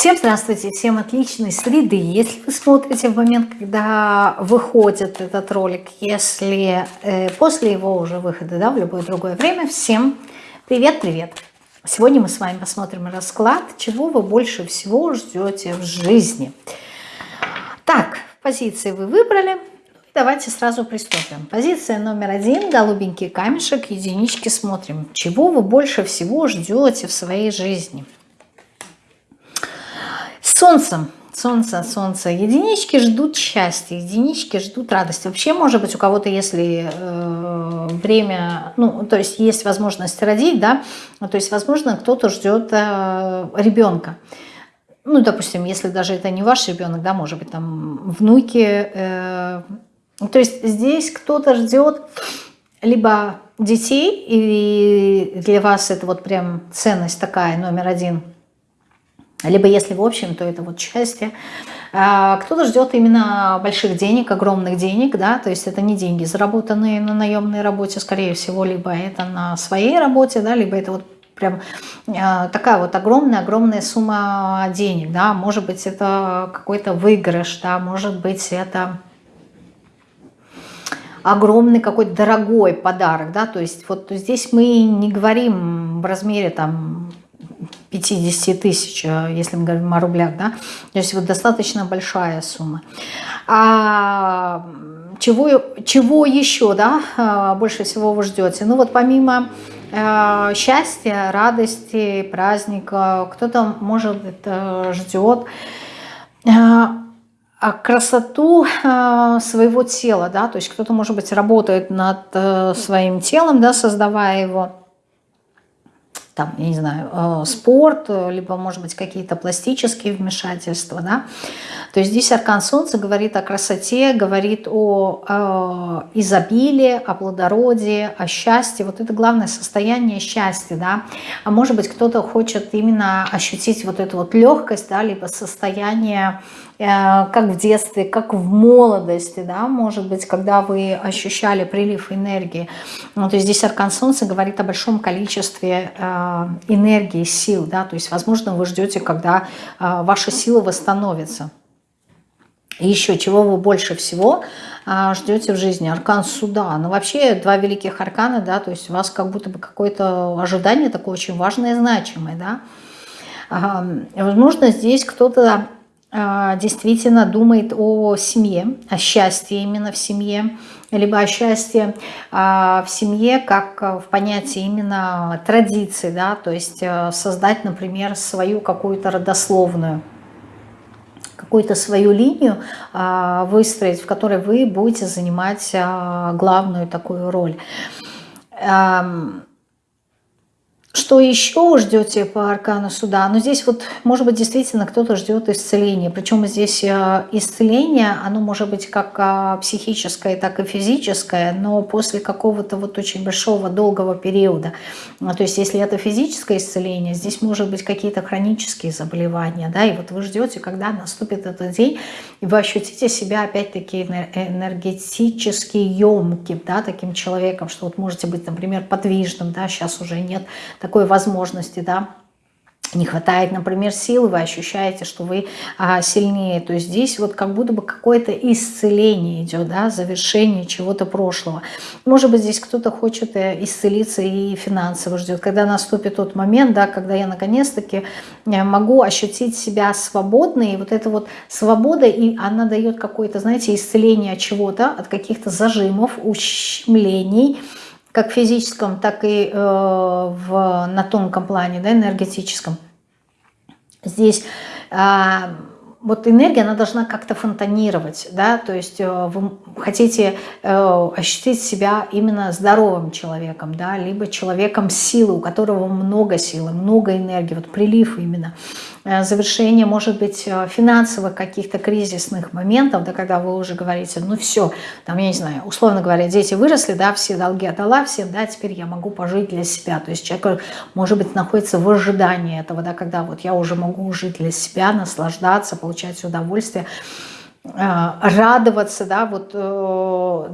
Всем здравствуйте, всем отличной среды. Если вы смотрите в момент, когда выходит этот ролик, если э, после его уже выхода, да, в любое другое время, всем привет-привет. Сегодня мы с вами посмотрим расклад, чего вы больше всего ждете в жизни. Так, позиции вы выбрали, Давайте сразу приступим. Позиция номер один, голубенький камешек, единички смотрим. Чего вы больше всего ждете в своей жизни? Солнце, солнце, солнце. Единички ждут счастья, единички ждут радости. Вообще, может быть, у кого-то, если э, время, ну, то есть есть возможность родить, да, то есть, возможно, кто-то ждет э, ребенка. Ну, допустим, если даже это не ваш ребенок, да, может быть, там внуки. Э, то есть здесь кто-то ждет либо детей, и для вас это вот прям ценность такая, номер один – либо если в общем, то это вот счастье. А, кто-то ждет именно больших денег, огромных денег, да, то есть это не деньги, заработанные на наемной работе, скорее всего, либо это на своей работе, да, либо это вот прям а, такая вот огромная-огромная сумма денег, да, может быть, это какой-то выигрыш, да, может быть, это огромный какой-то дорогой подарок, да, то есть вот здесь мы не говорим в размере там 50 тысяч, э, если мы говорим о рублях, да, то есть вот достаточно большая сумма. А чего, чего еще, да, э, больше всего вы ждете? Ну вот помимо э, счастья, радости, праздника, кто-то, может, это ждет а красоту своего тела, да, то есть кто-то, может быть, работает над своим телом, да, создавая его, там, я не знаю, э, спорт, либо, может быть, какие-то пластические вмешательства, да. То есть здесь аркан Солнца говорит о красоте, говорит о э, изобилии, о плодородии, о счастье. Вот это главное состояние счастья, да. А может быть, кто-то хочет именно ощутить вот эту вот легкость, да, либо состояние Э, как в детстве, как в молодости, да, может быть, когда вы ощущали прилив энергии. Ну, то есть здесь аркан Солнца говорит о большом количестве э, энергии, сил, да, то есть, возможно, вы ждете, когда э, ваша сила восстановится. И еще, чего вы больше всего ждете в жизни? Аркан суда. Ну, вообще, два великих аркана, да, то есть у вас как будто бы какое-то ожидание такое очень важное и значимое, да. Возможно, здесь кто-то действительно думает о семье, о счастье именно в семье, либо о счастье а, в семье как в понятии именно традиции, да, то есть создать, например, свою какую-то родословную, какую-то свою линию а, выстроить, в которой вы будете занимать главную такую роль. Что еще ждете по аркану суда? Ну, здесь вот, может быть, действительно кто-то ждет исцеления. Причем здесь э, исцеление, оно может быть как а, психическое, так и физическое, но после какого-то вот очень большого, долгого периода. Ну, то есть, если это физическое исцеление, здесь может быть какие-то хронические заболевания, да, и вот вы ждете, когда наступит этот день, и вы ощутите себя опять-таки энергетически емким, да, таким человеком, что вот можете быть, например, подвижным, да, сейчас уже нет такой возможности, да, не хватает, например, силы, вы ощущаете, что вы а, сильнее. То здесь вот как будто бы какое-то исцеление идет, да, завершение чего-то прошлого. Может быть, здесь кто-то хочет э, исцелиться и финансово ждет. Когда наступит тот момент, да, когда я наконец-таки э, могу ощутить себя свободной, и вот эта вот свобода, и она дает какое-то, знаете, исцеление от чего-то, от каких-то зажимов, ущемлений, как в физическом, так и э, в, на тонком плане, да, энергетическом. Здесь э, вот энергия, она должна как-то фонтанировать, да, то есть э, вы хотите э, ощутить себя именно здоровым человеком, да, либо человеком силы, у которого много силы, много энергии, вот прилив именно. Э, завершение, может быть, э, финансовых каких-то кризисных моментов, да, когда вы уже говорите, ну все, там, я не знаю, условно говоря, дети выросли, да, все долги отдала всем, да, теперь я могу пожить для себя. То есть человек, может быть, находится в ожидании этого, да, когда вот я уже могу жить для себя, наслаждаться, получать удовольствие, э, радоваться, да, вот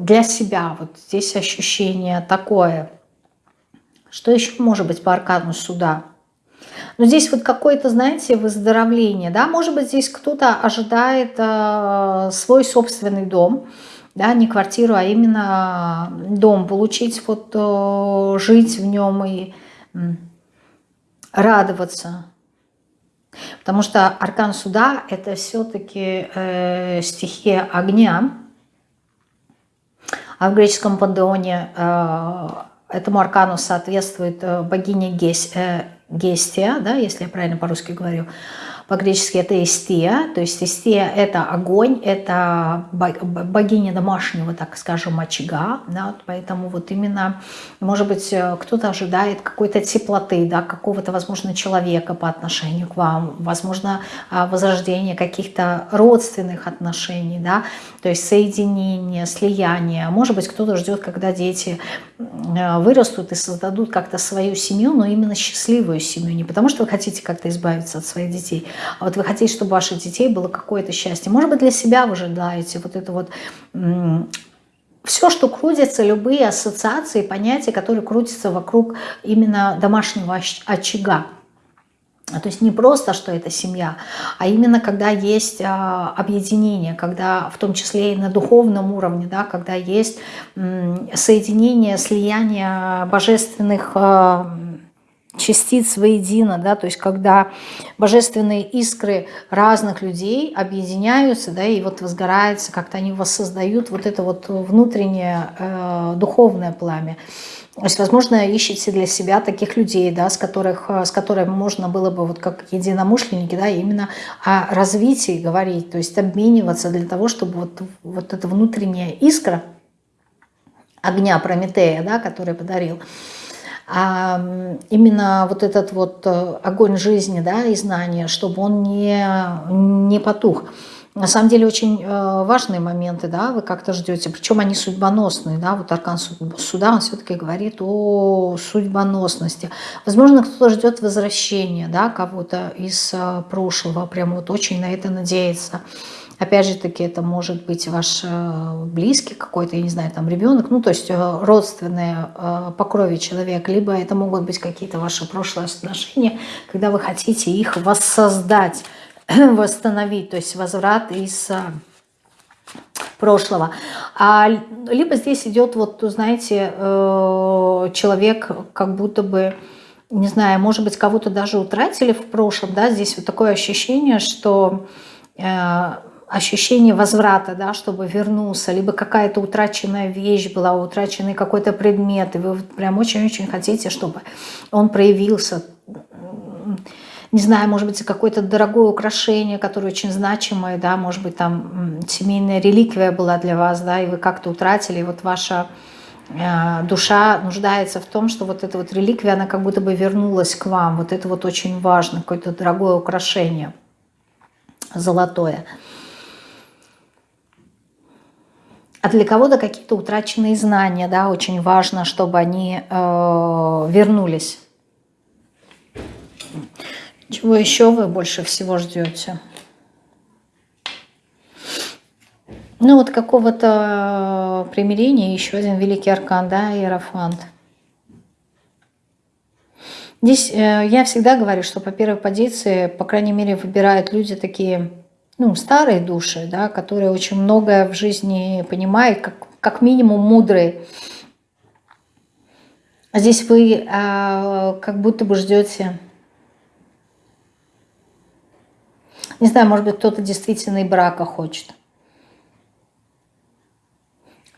для себя. Вот здесь ощущение такое. Что еще может быть по аркану суда? Но здесь вот какое-то, знаете, выздоровление, да, может быть, здесь кто-то ожидает э, свой собственный дом, да, не квартиру, а именно дом, получить, вот э, жить в нем и э, радоваться. Потому что аркан суда – это все-таки э, стихия огня, а в греческом пантеоне э, этому аркану соответствует э, богиня Гес, э, Гестия, да, если я правильно по-русски говорю, по-гречески это Истия, то есть Истия это огонь, это богиня домашнего, так скажем, очага, да, поэтому вот именно, может быть, э, кто-то ожидает какой-то теплоты, да, какого-то, возможно, человека по отношению к вам, возможно, а, возрождение каких-то родственных отношений, да, то есть соединение, слияние, может быть, кто-то ждет, когда дети э, вырастут и создадут как-то свою семью, но именно счастливую семью, не потому что вы хотите как-то избавиться от своих детей, а вот вы хотите, чтобы у ваших детей было какое-то счастье. Может быть, для себя вы желаете вот это вот все, что крутится, любые ассоциации, понятия, которые крутятся вокруг именно домашнего очага. То есть не просто, что это семья, а именно когда есть а, объединение, когда в том числе и на духовном уровне, да, когда есть соединение, слияние божественных а, частиц воедино, да, то есть когда божественные искры разных людей объединяются, да, и вот возгорается, как-то они воссоздают вот это вот внутреннее э, духовное пламя. То есть, возможно, ищете для себя таких людей, да, с, которых, с которыми можно было бы, вот как единомышленники, да, именно о развитии говорить, то есть обмениваться для того, чтобы вот, вот эта внутренняя искра огня Прометея, да, который подарил, а именно вот этот вот э, огонь жизни да, и знания, чтобы он не, не потух. На самом деле очень э, важные моменты, да, вы как-то ждете, причем они судьбоносные, да, вот аркан суда, он все-таки говорит о судьбоносности. Возможно, кто-то ждет возвращения, да, кого-то из э, прошлого, прям вот очень на это надеется. Опять же таки, это может быть ваш э, близкий какой-то, я не знаю, там ребенок, ну то есть э, родственные э, по крови человек, либо это могут быть какие-то ваши прошлые отношения, когда вы хотите их воссоздать, восстановить, то есть возврат из прошлого. А, либо здесь идет, вот, знаете, человек как будто бы, не знаю, может быть, кого-то даже утратили в прошлом, да, здесь вот такое ощущение, что ощущение возврата, да, чтобы вернулся, либо какая-то утраченная вещь была, утраченный какой-то предмет, и вы прям очень-очень хотите, чтобы он проявился, не знаю, может быть, какое-то дорогое украшение, которое очень значимое, да, может быть, там семейная реликвия была для вас, да, и вы как-то утратили, и вот ваша э, душа нуждается в том, что вот эта вот реликвия, она как будто бы вернулась к вам, вот это вот очень важно, какое-то дорогое украшение золотое. А для кого-то какие-то утраченные знания, да, очень важно, чтобы они э, вернулись. Чего еще вы больше всего ждете? Ну вот какого-то примирения, еще один великий аркан, да, Иерофант. Здесь э, я всегда говорю, что по первой позиции, по крайней мере, выбирают люди такие ну, старые души, да, которые очень многое в жизни понимают, как, как минимум мудрые. А здесь вы э, как будто бы ждете, не знаю, может быть, кто-то действительно и брака хочет.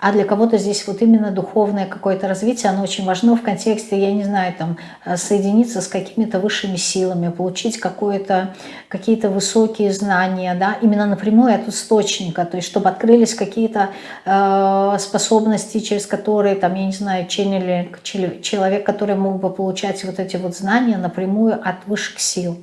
А для кого-то здесь вот именно духовное какое-то развитие, оно очень важно в контексте, я не знаю, там, э, соединиться с какими-то высшими силами, получить какие-то высокие знания, да, именно напрямую от источника, то есть чтобы открылись какие-то э, способности, через которые, там, я не знаю, ченнелинг, человек, который мог бы получать вот эти вот знания напрямую от высших сил.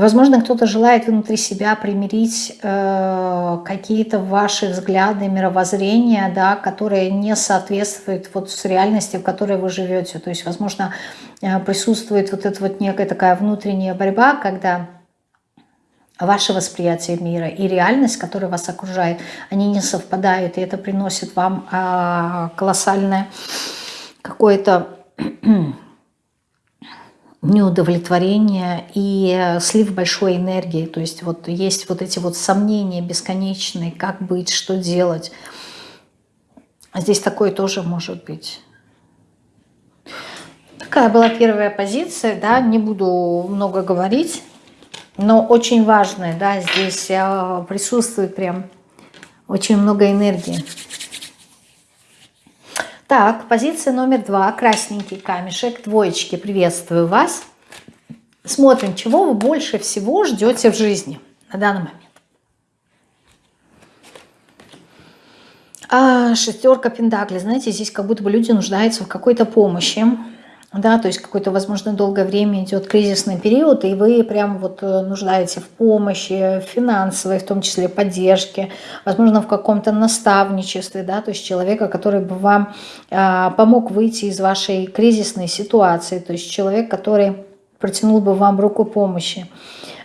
Возможно, кто-то желает внутри себя примирить э, какие-то ваши взгляды, мировоззрения, да, которые не соответствуют вот с реальности, в которой вы живете. То есть, возможно, э, присутствует вот эта вот некая такая внутренняя борьба, когда ваше восприятие мира и реальность, которая вас окружает, они не совпадают, и это приносит вам э, колоссальное какое-то неудовлетворение и слив большой энергии. То есть вот есть вот эти вот сомнения бесконечные, как быть, что делать. Здесь такое тоже может быть. Такая была первая позиция, да, не буду много говорить, но очень важная, да, здесь а, присутствует прям очень много энергии. Так, позиция номер два, красненький камешек, двоечки, приветствую вас. Смотрим, чего вы больше всего ждете в жизни на данный момент. А, шестерка пентаклей, знаете, здесь как будто бы люди нуждаются в какой-то помощи да, то есть какое-то, возможно, долгое время идет кризисный период, и вы прям вот э, нуждаете в помощи, финансовой, в том числе поддержке, возможно, в каком-то наставничестве, да, то есть человека, который бы вам э, помог выйти из вашей кризисной ситуации, то есть человек, который протянул бы вам руку помощи.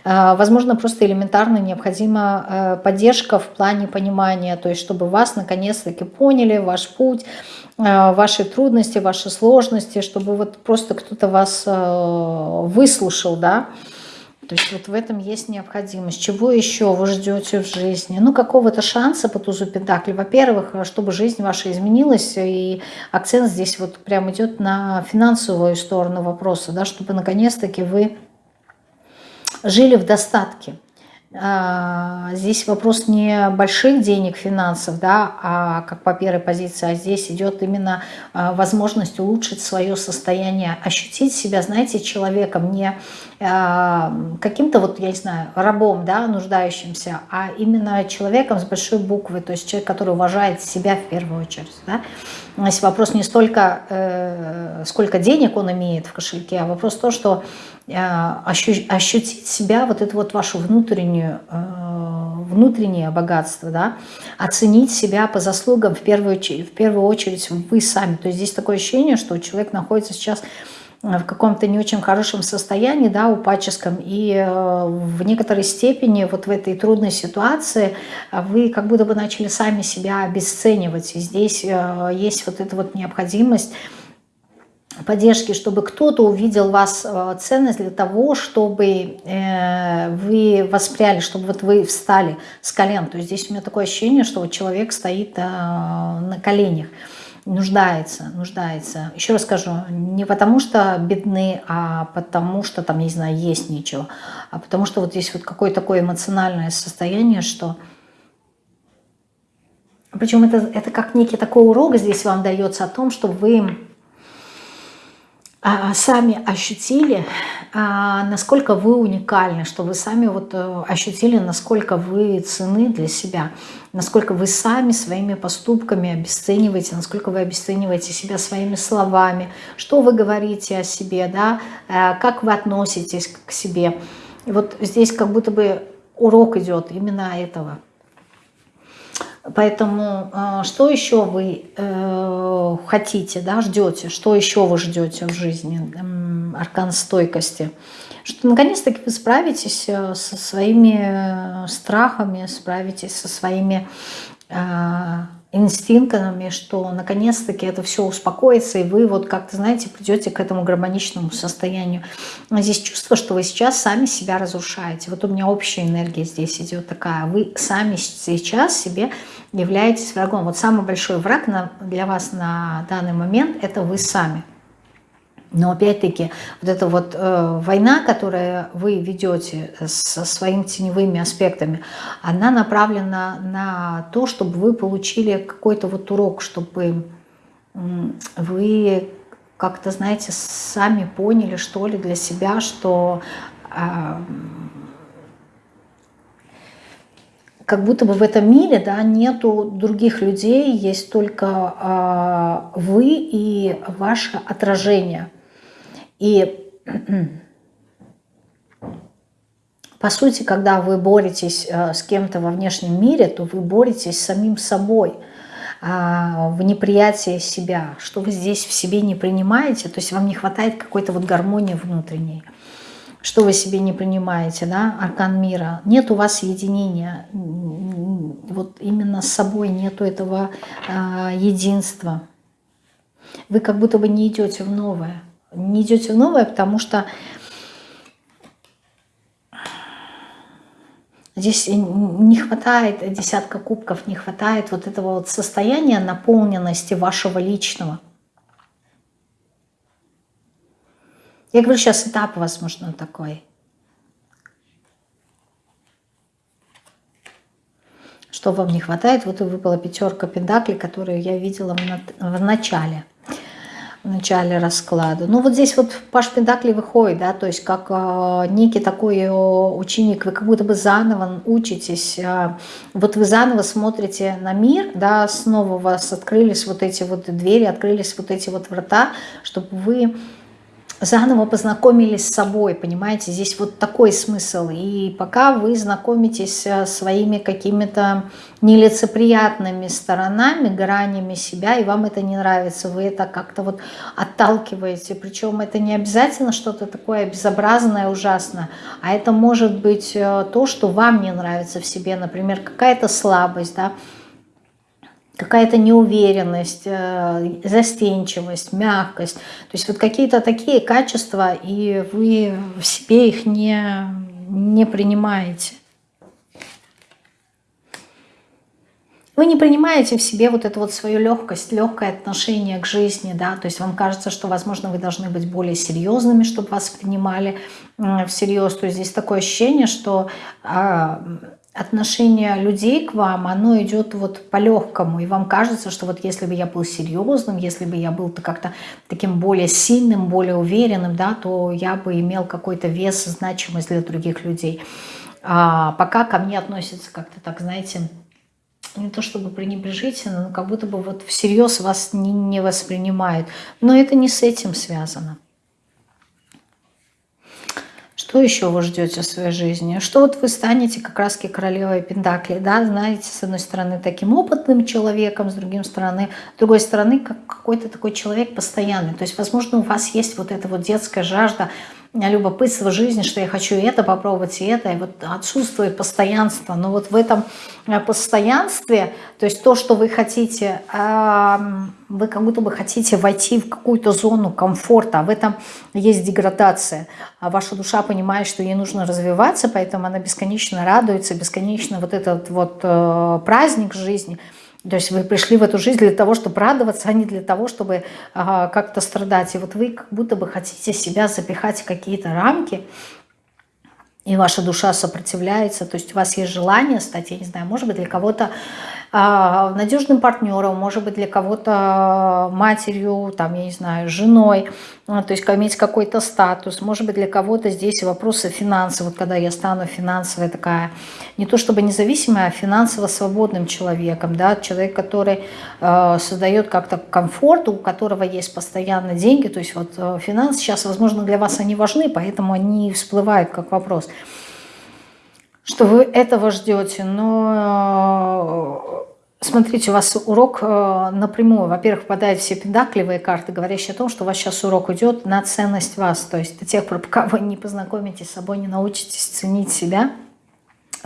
Э, возможно, просто элементарно необходима э, поддержка в плане понимания, то есть чтобы вас наконец-таки поняли, ваш путь, Э, ваши трудности, ваши сложности, чтобы вот просто кто-то вас выслушал, да, то есть вот в этом есть необходимость. Чего еще вы ждете в жизни? Ну, какого-то шанса по тузу Пентакли. Во-первых, чтобы жизнь ваша изменилась, и акцент здесь вот прям идет на финансовую сторону вопроса, да, чтобы наконец-таки вы жили в достатке. А, здесь вопрос не больших денег, финансов, да, а как по первой позиции, а здесь идет именно а, возможность улучшить свое состояние, ощутить себя, знаете, человеком, не а, каким-то вот, я не знаю, рабом, да, нуждающимся, а именно человеком с большой буквы, то есть человек, который уважает себя в первую очередь, да. Здесь вопрос не столько, э, сколько денег он имеет в кошельке, а вопрос то, что ощутить себя, вот это вот вашу внутреннюю, э, внутреннее богатство, да, оценить себя по заслугам в первую, в первую очередь вы сами. То есть здесь такое ощущение, что человек находится сейчас в каком-то не очень хорошем состоянии, да, упадческом, и э, в некоторой степени вот в этой трудной ситуации вы как будто бы начали сами себя обесценивать, и здесь э, есть вот эта вот необходимость поддержки, чтобы кто-то увидел вас э, ценность для того, чтобы вы воспряли, чтобы вот вы встали с колен. То есть здесь у меня такое ощущение, что вот человек стоит на коленях нуждается, нуждается. Еще раз скажу, не потому что бедны, а потому что там, не знаю, есть нечего, а потому что вот здесь вот какое-то такое эмоциональное состояние, что... Причем это, это как некий такой урок здесь вам дается о том, что вы сами ощутили, а, насколько вы уникальны, что вы сами вот э, ощутили, насколько вы цены для себя, насколько вы сами своими поступками обесцениваете, насколько вы обесцениваете себя своими словами, что вы говорите о себе, да, э, как вы относитесь к себе. И вот здесь как будто бы урок идет именно этого. Поэтому э, что еще вы э, хотите, да, ждете, что еще вы ждете в жизни, аркан стойкости, что наконец-таки вы справитесь э, со своими страхами, справитесь со своими инстинктами, что наконец-таки это все успокоится, и вы вот как-то, знаете, придете к этому гармоничному состоянию. Но здесь чувство, что вы сейчас сами себя разрушаете. Вот у меня общая энергия здесь идет такая. Вы сами сейчас себе являетесь врагом. Вот самый большой враг для вас на данный момент – это вы сами. Но опять-таки вот эта вот э, война, которую вы ведете со своими теневыми аспектами, она направлена на то, чтобы вы получили какой-то вот урок, чтобы вы как-то, знаете, сами поняли, что ли, для себя, что э, как будто бы в этом мире да, нету других людей, есть только э, вы и ваше отражение. И по сути, когда вы боретесь э, с кем-то во внешнем мире, то вы боретесь с самим собой а, в неприятии себя, что вы здесь в себе не принимаете, то есть вам не хватает какой-то вот гармонии внутренней что вы себе не принимаете, да, аркан мира, нет у вас единения, вот именно с собой нету этого э, единства. Вы как будто бы не идете в новое. Не идете в новое, потому что Здесь не хватает десятка кубков, не хватает вот этого вот состояния наполненности вашего личного. Я говорю, сейчас этап, возможно, такой. Что вам не хватает? Вот и выпала пятерка пентаклей, которую я видела в начале в начале расклада. Ну вот здесь вот Паш Пентакли выходит, да, то есть как э, некий такой э, ученик, вы как будто бы заново учитесь, э, вот вы заново смотрите на мир, да, снова у вас открылись вот эти вот двери, открылись вот эти вот врата, чтобы вы заново познакомились с собой, понимаете, здесь вот такой смысл. И пока вы знакомитесь э, своими какими-то нелицеприятными сторонами, гранями себя, и вам это не нравится, вы это как-то вот отталкиваете. Причем это не обязательно что-то такое безобразное, ужасное, а это может быть э, то, что вам не нравится в себе, например, какая-то слабость, да, какая-то неуверенность, э, застенчивость, мягкость. То есть вот какие-то такие качества, и вы в себе их не, не принимаете. Вы не принимаете в себе вот эту вот свою легкость, легкое отношение к жизни, да, то есть вам кажется, что, возможно, вы должны быть более серьезными, чтобы вас принимали всерьез. То есть здесь такое ощущение, что а, отношение людей к вам, оно идет вот по-легкому, и вам кажется, что вот если бы я был серьезным, если бы я был как-то таким более сильным, более уверенным, да, то я бы имел какой-то вес, значимость для других людей. А пока ко мне относятся как-то так, знаете, не то чтобы пренебрежительно, но как будто бы вот всерьез вас не, не воспринимают. Но это не с этим связано. Что еще вы ждете в своей жизни? Что вот вы станете как раз королевой Пентакли, да, знаете, с одной стороны таким опытным человеком, с другой стороны, с другой стороны как какой-то такой человек постоянный. То есть, возможно, у вас есть вот эта вот детская жажда любопытство жизни, что я хочу это попробовать, и это, и вот отсутствует постоянство. Но вот в этом э, постоянстве, то есть то, что вы хотите, вы как будто бы хотите войти в какую-то зону комфорта, в этом есть деградация. А ваша душа понимает, что ей нужно развиваться, поэтому она бесконечно радуется, бесконечно вот этот вот э, праздник жизни – то есть вы пришли в эту жизнь для того, чтобы радоваться, а не для того, чтобы ага, как-то страдать. И вот вы как будто бы хотите себя запихать в какие-то рамки, и ваша душа сопротивляется, то есть у вас есть желание стать, я не знаю, может быть, для кого-то а, надежным партнером, может быть, для кого-то матерью, там, я не знаю, женой, а, то есть иметь какой-то статус, может быть, для кого-то здесь вопросы финансов, вот когда я стану финансовой такая, не то чтобы независимая, а финансово свободным человеком, да, человек, который э, создает как-то комфорт, у которого есть постоянно деньги, то есть вот э, финансы сейчас, возможно, для вас они важны, поэтому они всплывают как вопрос. Что вы этого ждете, но смотрите, у вас урок э, напрямую, во-первых, попадают все педакливые карты, говорящие о том, что у вас сейчас урок идет на ценность вас, то есть до тех пор, пока вы не познакомитесь с собой, не научитесь ценить себя,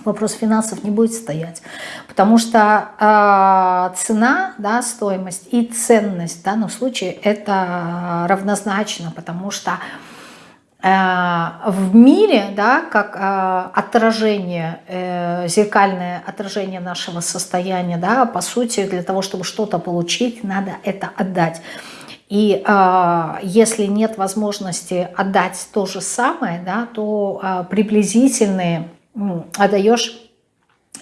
вопрос финансов не будет стоять. Потому что э, цена, да, стоимость и ценность в данном случае это равнозначно, потому что Э, в мире, да, как э, отражение, э, зеркальное отражение нашего состояния, да, по сути, для того, чтобы что-то получить, надо это отдать. И э, если нет возможности отдать то же самое, да, то э, приблизительные э, отдаешь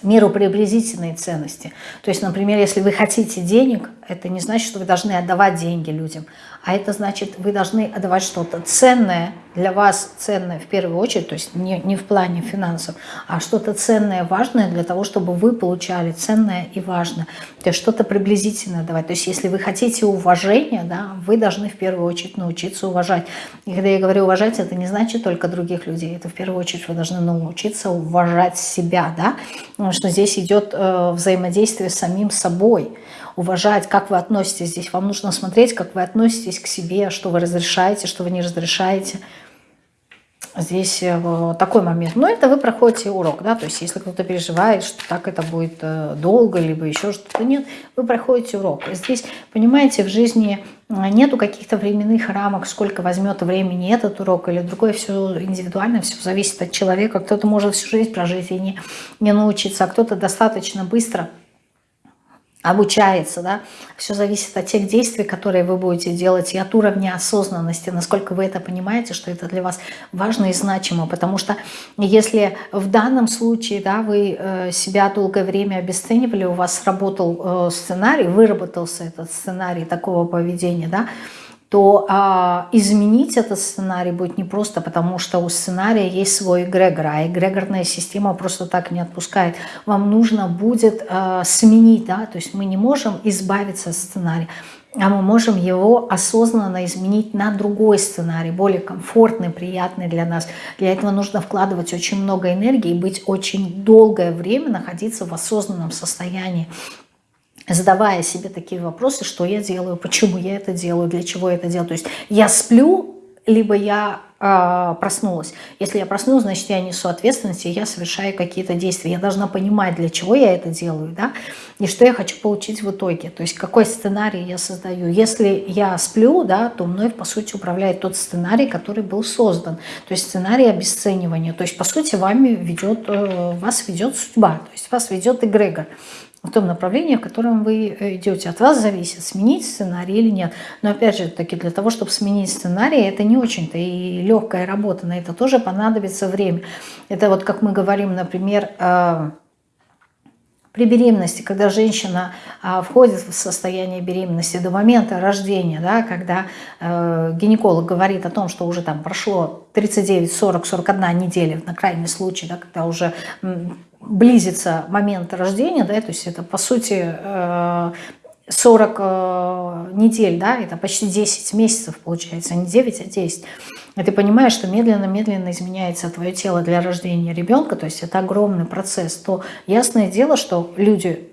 миру приблизительные ценности. То есть, например, если вы хотите денег, это не значит, что вы должны отдавать деньги людям, а это значит, вы должны отдавать что-то ценное, для вас ценное в первую очередь, то есть не, не в плане финансов, а что-то ценное, важное для того, чтобы вы получали ценное и важное. То есть что-то приблизительное давать. То есть если вы хотите уважения, да, вы должны в первую очередь научиться уважать. И когда я говорю уважать, это не значит только других людей, это в первую очередь вы должны научиться уважать себя, да, потому что здесь идет э, взаимодействие с самим собой уважать, как вы относитесь здесь. Вам нужно смотреть, как вы относитесь к себе, что вы разрешаете, что вы не разрешаете. здесь э, такой момент. Но это вы проходите урок, да, то есть если кто-то переживает, что так это будет э, долго, либо еще что-то, нет, вы проходите урок. Здесь, понимаете, в жизни э, нету каких-то временных рамок, сколько возьмет времени этот урок или другой, все индивидуально, все зависит от человека. Кто-то может всю жизнь прожить и не, не научиться, а кто-то достаточно быстро обучается, да, все зависит от тех действий, которые вы будете делать, и от уровня осознанности, насколько вы это понимаете, что это для вас важно и значимо, потому что если в данном случае, да, вы э, себя долгое время обесценивали, у вас сработал э, сценарий, выработался этот сценарий такого поведения, да, то а, изменить этот сценарий будет непросто, потому что у сценария есть свой эгрегор, а эгрегорная система просто так не отпускает. Вам нужно будет а, сменить, да, то есть мы не можем избавиться от сценария, а мы можем его осознанно изменить на другой сценарий, более комфортный, приятный для нас. Для этого нужно вкладывать очень много энергии и быть очень долгое время находиться в осознанном состоянии задавая себе такие вопросы, что я делаю, почему я это делаю, для чего я это делаю. То есть я сплю, либо я э, проснулась. Если я проснулась, значит, я несу ответственность, и я совершаю какие-то действия. Я должна понимать, для чего я это делаю, да, и что я хочу получить в итоге. То есть какой сценарий я создаю. Если я сплю, да, то мной, по сути, управляет тот сценарий, который был создан. То есть сценарий обесценивания. То есть, по сути, вами ведет, э, вас ведет судьба, то есть вас ведет эгрегор в том направлении, в котором вы э, идете. От вас зависит, сменить сценарий или нет. Но опять же, таки для того, чтобы сменить сценарий, это не очень-то и легкая работа. На это тоже понадобится время. Это вот как мы говорим, например, при беременности, когда женщина а, входит в состояние беременности до момента рождения, да, когда э, гинеколог говорит о том, что уже там прошло 39, 40, 41 неделя, на крайний случай, да, когда уже близится момент рождения, да, то есть это по сути 40 э, э, недель, да, это почти 10 месяцев получается, не 9, а 10. И ты понимаешь, что медленно-медленно изменяется твое тело для рождения ребенка, то есть это огромный процесс, то ясное дело, что люди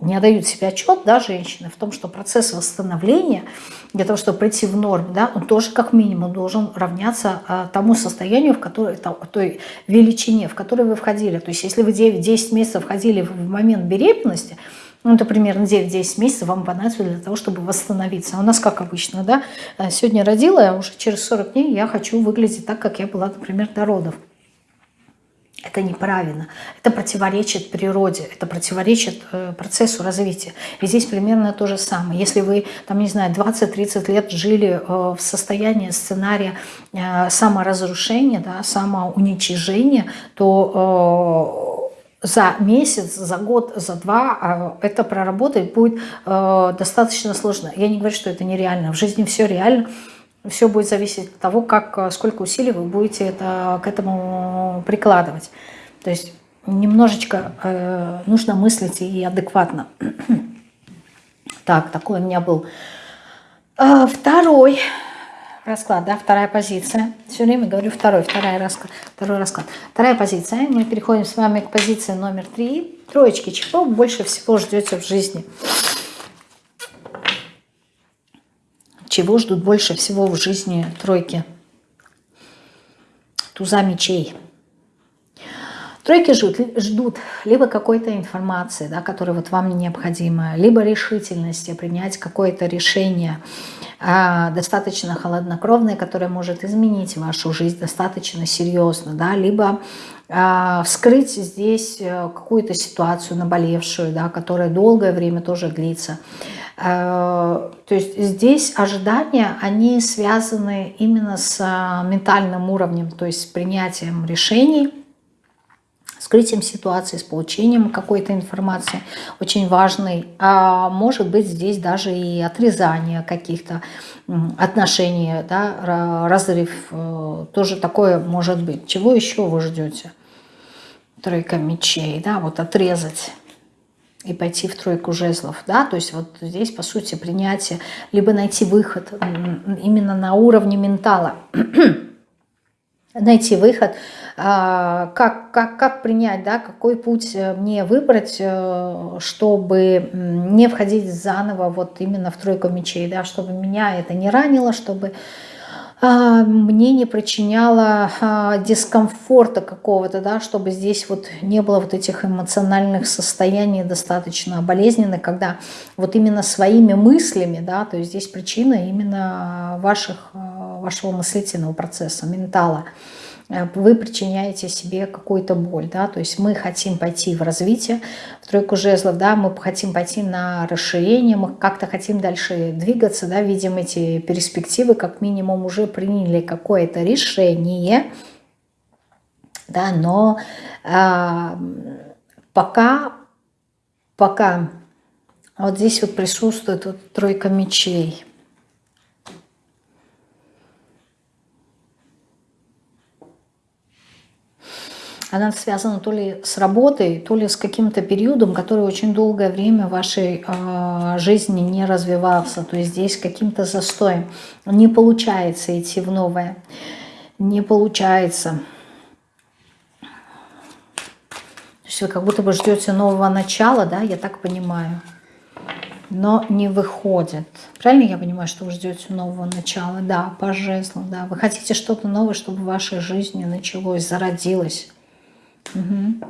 не отдают себе отчет, да, женщины, в том, что процесс восстановления, для того, чтобы прийти в норму, да, он тоже как минимум должен равняться а, тому состоянию, в которой, той величине, в которой вы входили. То есть если вы 9-10 месяцев входили в момент беременности, ну, это примерно 9-10 месяцев вам понадобится для того, чтобы восстановиться. А у нас как обычно, да, сегодня родила, а уже через 40 дней я хочу выглядеть так, как я была, например, до родов. Это неправильно, это противоречит природе, это противоречит э, процессу развития. И здесь примерно то же самое. Если вы, там, не знаю, 20-30 лет жили э, в состоянии сценария э, саморазрушения, да, самоуничижения, то за месяц, за год, за два это проработать будет достаточно сложно. Я не говорю, что это нереально. В жизни все реально все будет зависеть от того, как, э, сколько усилий вы будете это, к этому прикладывать. То есть немножечко э, нужно мыслить и адекватно. так, такой у меня был э, второй расклад, да, вторая позиция. Все время говорю второй, вторая расклад, второй расклад. Вторая позиция. Мы переходим с вами к позиции номер три. Троечки, чего больше всего ждете в жизни? Чего ждут больше всего в жизни тройки? Туза мечей. Тройки ждут, ждут либо какой-то информации, да, которая вот вам необходима, либо решительности принять какое-то решение достаточно холоднокровное, которое может изменить вашу жизнь достаточно серьезно, да, либо а, вскрыть здесь э, какую-то ситуацию наболевшую, да, которая долгое время тоже длится. Э, то есть здесь ожидания, они связаны именно с э, ментальным уровнем, то есть с принятием решений, скрытием ситуации, с получением какой-то информации очень важной. А может быть здесь даже и отрезание каких-то отношений, да, разрыв. Э, тоже такое может быть. Чего еще вы ждете? Тройка мечей, да, вот отрезать и пойти в тройку жезлов, да, то есть вот здесь, по сути, принятие, либо найти выход именно на уровне ментала, найти выход, а, как, как, как принять, да, какой путь э, мне выбрать, э, чтобы не входить заново вот именно в тройку мечей, да, чтобы меня это не ранило, чтобы а, мне не причиняло а, дискомфорта какого-то, да, чтобы здесь вот не было вот этих эмоциональных состояний достаточно болезненных, когда вот именно своими мыслями, да, то есть здесь причина именно ваших, вашего мыслительного процесса, ментала, Э, вы причиняете себе какую-то боль, да, то есть мы хотим пойти в развитие, в тройку жезлов, да, мы хотим пойти на расширение, мы как-то хотим дальше двигаться, да, видим эти перспективы, как минимум уже приняли какое-то решение, да, но э, пока, пока. Вот здесь вот присутствует вот тройка мечей, она связана то ли с работой, то ли с каким-то периодом, который очень долгое время в вашей э, жизни не развивался. То есть здесь каким-то застоем. Не получается идти в новое. Не получается. То есть вы как будто бы ждете нового начала, да, я так понимаю. Но не выходит. Правильно я понимаю, что вы ждете нового начала? Да, по жезлу, да. Вы хотите что-то новое, чтобы в вашей жизни началось, зародилось. Угу.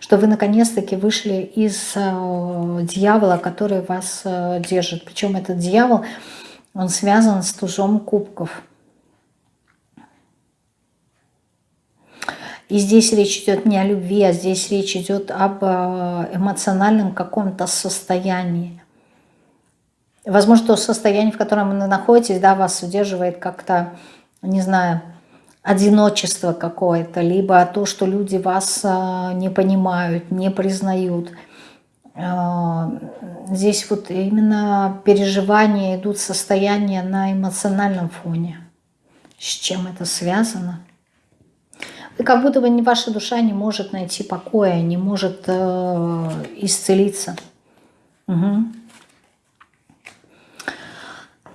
Что вы наконец-таки вышли из э, дьявола, который вас э, держит. Причем этот дьявол, он связан с тужом кубков. И здесь речь идет не о любви, а здесь речь идет об э, эмоциональном каком-то состоянии. Возможно, то состояние, в котором вы находитесь, да, вас удерживает как-то, не знаю, одиночество какое-то, либо то, что люди вас а, не понимают, не признают. А, здесь вот именно переживания идут состояния на эмоциональном фоне. С чем это связано? И как будто бы ваша душа не может найти покоя, не может э, исцелиться. Угу.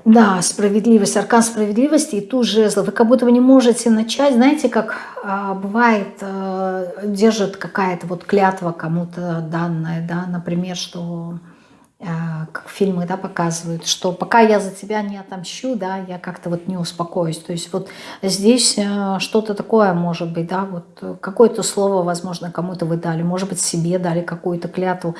Да, справедливость, аркан справедливости и ту жезл. Вы как будто бы не можете начать, знаете, как а, бывает, а, держит какая-то вот клятва кому-то данная, да, например, что а, как фильмы, да, показывают, что пока я за тебя не отомщу, да, я как-то вот не успокоюсь. То есть вот здесь а, что-то такое может быть, да, вот какое-то слово, возможно, кому-то вы дали, может быть, себе дали какую-то клятву.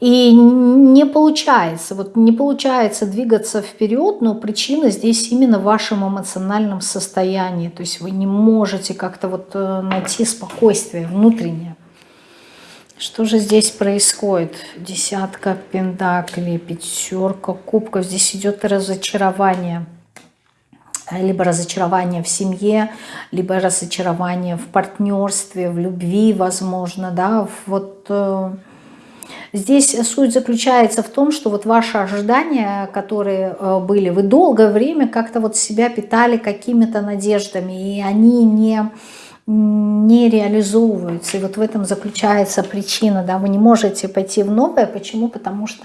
И не получается, вот не получается двигаться вперед, но причина здесь именно в вашем эмоциональном состоянии. То есть вы не можете как-то вот э, найти спокойствие внутреннее. Что же здесь происходит? Десятка пентаклей, пятерка кубков. Здесь идет разочарование. Либо разочарование в семье, либо разочарование в партнерстве, в любви, возможно, да, вот э, Здесь суть заключается в том, что вот ваши ожидания, которые э, были, вы долгое время как-то вот себя питали какими-то надеждами, и они не не реализовываются. И вот в этом заключается причина. Да? Вы не можете пойти в новое. Почему? Потому что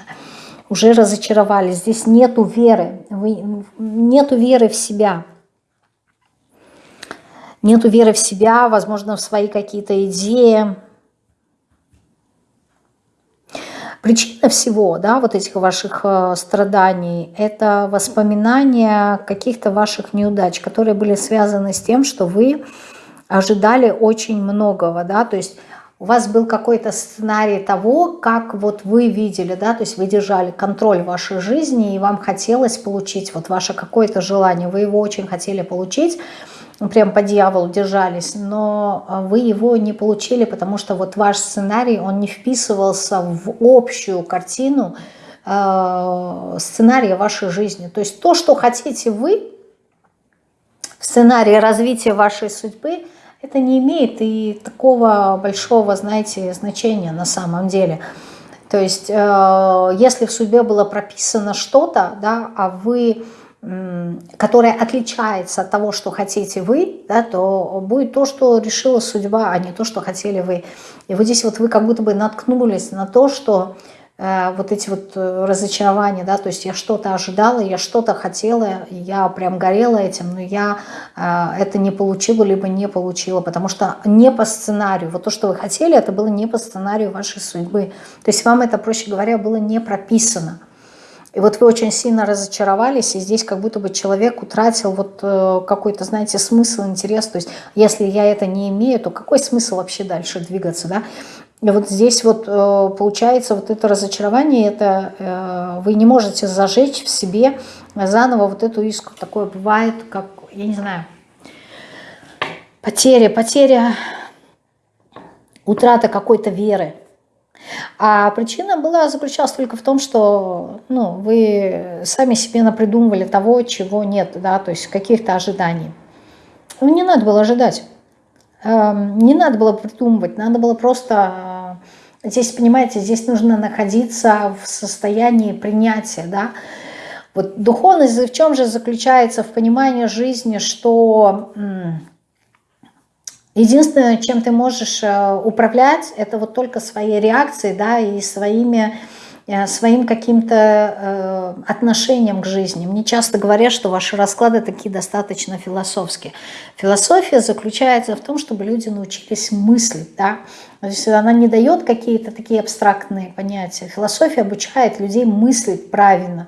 уже разочаровались. Здесь нету веры. Вы, нету веры в себя. Нету веры в себя, возможно, в свои какие-то идеи. Причина всего, да, вот этих ваших э, страданий, это воспоминания каких-то ваших неудач, которые были связаны с тем, что вы ожидали очень многого, да, то есть у вас был какой-то сценарий того, как вот вы видели, да, то есть вы держали контроль вашей жизни, и вам хотелось получить вот ваше какое-то желание, вы его очень хотели получить, прям по дьяволу держались, но а, вы его не получили, потому что вот ваш сценарий, он не вписывался в общую картину э, сценария вашей жизни. То есть то, что хотите вы, в сценарии развития вашей судьбы, это не имеет и такого большого, знаете, значения на самом деле. То есть, э, если в судьбе было прописано что-то, да, а вы которая отличается от того, что хотите вы, да, то будет то, что решила судьба, а не то, что хотели вы. И вот здесь вот вы как будто бы наткнулись на то, что э, вот эти вот э, разочарования, да, то есть я что-то ожидала, я что-то хотела, я прям горела этим, но я э, это не получила, либо не получила, потому что не по сценарию. Вот то, что вы хотели, это было не по сценарию вашей судьбы. То есть вам это, проще говоря, было не прописано. И вот вы очень сильно разочаровались, и здесь как будто бы человек утратил вот э, какой-то, знаете, смысл, интерес. То есть если я это не имею, то какой смысл вообще дальше двигаться, да? И вот здесь вот э, получается вот это разочарование, это э, вы не можете зажечь в себе заново вот эту искру. Такое бывает, как, я не знаю, потеря, потеря, утрата какой-то веры. А причина была заключалась только в том, что ну, вы сами себе напридумывали того, чего нет, да, то есть каких-то ожиданий. Ну, не надо было ожидать. Эм, не надо было придумывать, надо было просто... Э, здесь, понимаете, здесь нужно находиться в состоянии принятия, да. Вот духовность в чем же заключается? В понимании жизни, что единственное, чем ты можешь э, управлять, это вот только своей реакцией, да, и своими Э, своим каким-то э, отношением к жизни. Мне часто говорят, что ваши расклады такие достаточно философские. Философия заключается в том, чтобы люди научились мыслить. Да? То есть она не дает какие-то такие абстрактные понятия. Философия обучает людей мыслить правильно.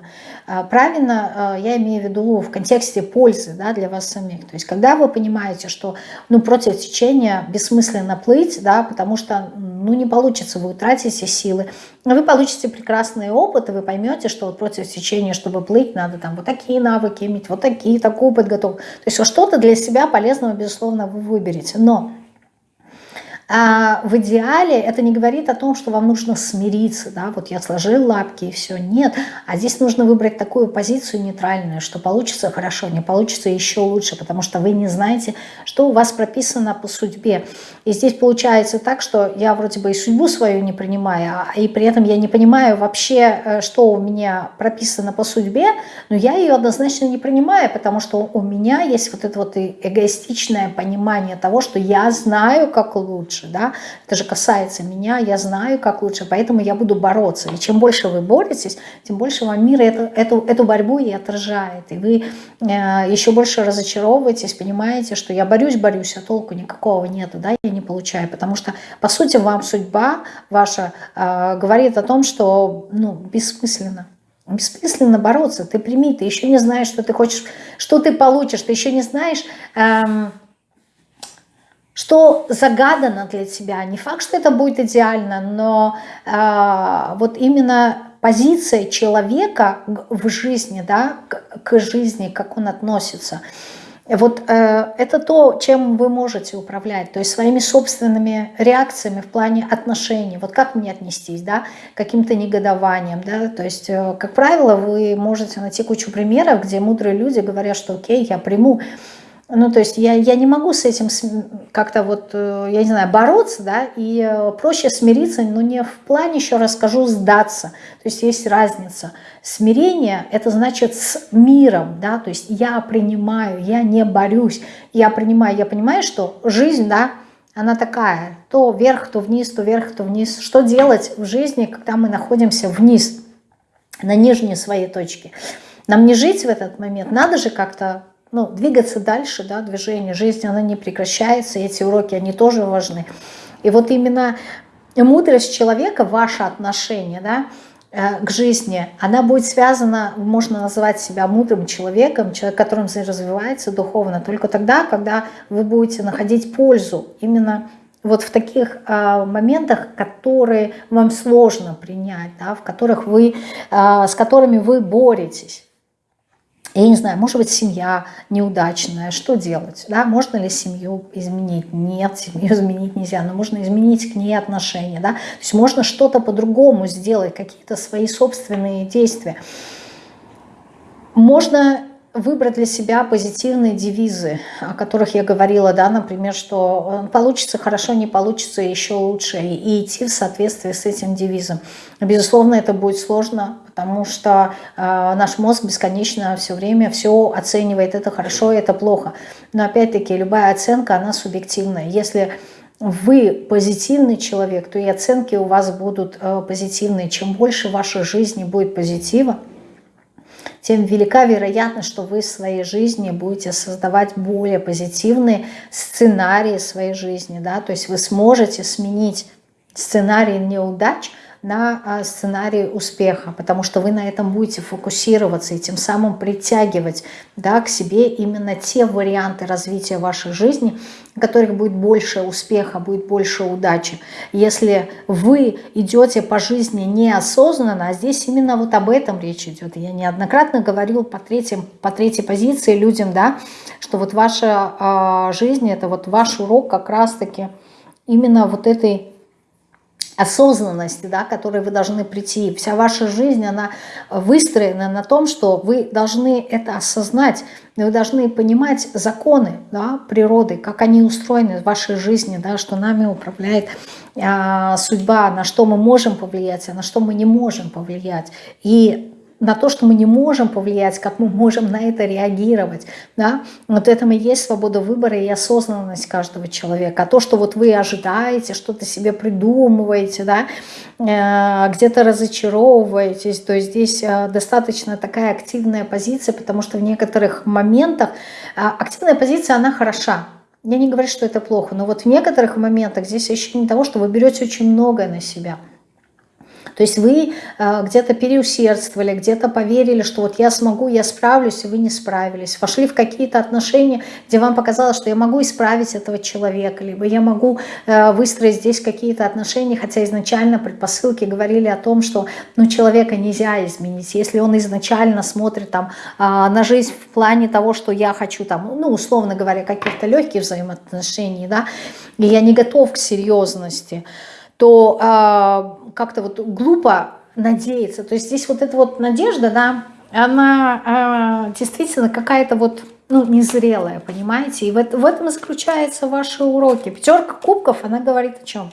Правильно, э, я имею в виду в контексте пользы да, для вас самих. То есть когда вы понимаете, что ну, против течения бессмысленно плыть, да, потому что ну, не получится, вы утратите силы, вы получите прекрасный опыт, и вы поймете, что вот против течения, чтобы плыть, надо там вот такие навыки иметь, вот такие, такой подготовку. То есть что-то для себя полезного, безусловно, вы выберете. Но а в идеале это не говорит о том, что вам нужно смириться, да, вот я сложил лапки и все. Нет, а здесь нужно выбрать такую позицию нейтральную, что получится хорошо, не получится еще лучше, потому что вы не знаете, что у вас прописано по судьбе. И здесь получается так, что я вроде бы и судьбу свою не принимаю, а и при этом я не понимаю вообще, э, что у меня прописано по судьбе, но я ее однозначно не принимаю, потому что у меня есть вот это вот эгоистичное понимание того, что я знаю, как лучше лучше, да, это же касается меня, я знаю, как лучше, поэтому я буду бороться. И чем больше вы боретесь, тем больше вам мир эту, эту, эту борьбу и отражает. И вы э, еще больше разочаровываетесь, понимаете, что я борюсь, борюсь, а толку никакого нету, да, я не получаю, потому что, по сути, вам судьба ваша э, говорит о том, что, ну, бессмысленно. Бессмысленно бороться, ты прими, ты еще не знаешь, что ты хочешь, что ты получишь, ты еще не знаешь, эм, что загадано для тебя. Не факт, что это будет идеально, но э, вот именно позиция человека в жизни, да, к, к жизни, как он относится, вот э, это то, чем вы можете управлять, то есть своими собственными реакциями в плане отношений. Вот как мне отнестись, да, каким-то негодованием, да, то есть, э, как правило, вы можете найти кучу примеров, где мудрые люди говорят, что окей, я приму ну, то есть я, я не могу с этим как-то вот, э, я не знаю, бороться, да, и э, проще смириться, но не в плане, еще раз скажу, сдаться. То есть есть разница. Смирение – это значит с миром, да, то есть я принимаю, я не борюсь, я принимаю, я понимаю, что жизнь, да, она такая, то вверх, то вниз, то вверх, то вниз. Что делать в жизни, когда мы находимся вниз, на нижней своей точке? Нам не жить в этот момент, надо же как-то ну, двигаться дальше, да, движение, жизнь, она не прекращается, эти уроки, они тоже важны. И вот именно мудрость человека, ваше отношение, да, э, к жизни, она будет связана, можно назвать себя мудрым человеком, человек, которым развивается духовно, только тогда, когда вы будете находить пользу именно вот в таких э, моментах, которые вам сложно принять, да, в которых вы, э, с которыми вы боретесь я не знаю, может быть, семья неудачная, что делать? Да? Можно ли семью изменить? Нет, семью изменить нельзя, но можно изменить к ней отношения. Да? То есть можно что-то по-другому сделать, какие-то свои собственные действия. Можно выбрать для себя позитивные девизы, о которых я говорила, да, например, что получится хорошо, не получится еще лучше, и идти в соответствии с этим девизом. Безусловно, это будет сложно, потому что э, наш мозг бесконечно все время все оценивает, это хорошо, это плохо. Но опять-таки любая оценка, она субъективная. Если вы позитивный человек, то и оценки у вас будут э, позитивные. Чем больше в вашей жизни будет позитива, тем велика вероятность, что вы в своей жизни будете создавать более позитивные сценарии своей жизни. Да? То есть вы сможете сменить сценарий неудач на а, сценарий успеха, потому что вы на этом будете фокусироваться и тем самым притягивать да, к себе именно те варианты развития вашей жизни, в которых будет больше успеха, будет больше удачи. Если вы идете по жизни неосознанно, а здесь именно вот об этом речь идет. Я неоднократно говорил по, третьим, по третьей позиции людям, да, что вот ваша э, жизнь, это вот ваш урок как раз-таки именно вот этой осознанности, да, к которой вы должны прийти. Вся ваша жизнь, она выстроена на том, что вы должны это осознать, вы должны понимать законы да, природы, как они устроены в вашей жизни, да, что нами управляет а, судьба, на что мы можем повлиять, а на что мы не можем повлиять. И на то, что мы не можем повлиять, как мы можем на это реагировать. Да? Вот это и есть свобода выбора и осознанность каждого человека. А то, что вот вы ожидаете, что-то себе придумываете, да, э, где-то разочаровываетесь, то здесь э, достаточно такая активная позиция, потому что в некоторых моментах э, активная позиция, она хороша. Я не говорю, что это плохо, но вот в некоторых моментах здесь ощущение того, что вы берете очень многое на себя – то есть вы э, где-то переусердствовали, где-то поверили, что вот я смогу, я справлюсь, и вы не справились. Вошли в какие-то отношения, где вам показалось, что я могу исправить этого человека, либо я могу э, выстроить здесь какие-то отношения, хотя изначально предпосылки говорили о том, что ну, человека нельзя изменить. Если он изначально смотрит там, э, на жизнь в плане того, что я хочу, там, ну, условно говоря, каких-то легких взаимоотношений, да, и я не готов к серьезности, то э, как-то вот глупо надеяться. То есть здесь вот эта вот надежда, да, она э, действительно какая-то вот ну, незрелая, понимаете? И в, в этом заключаются ваши уроки. Пятерка кубков, она говорит о чем?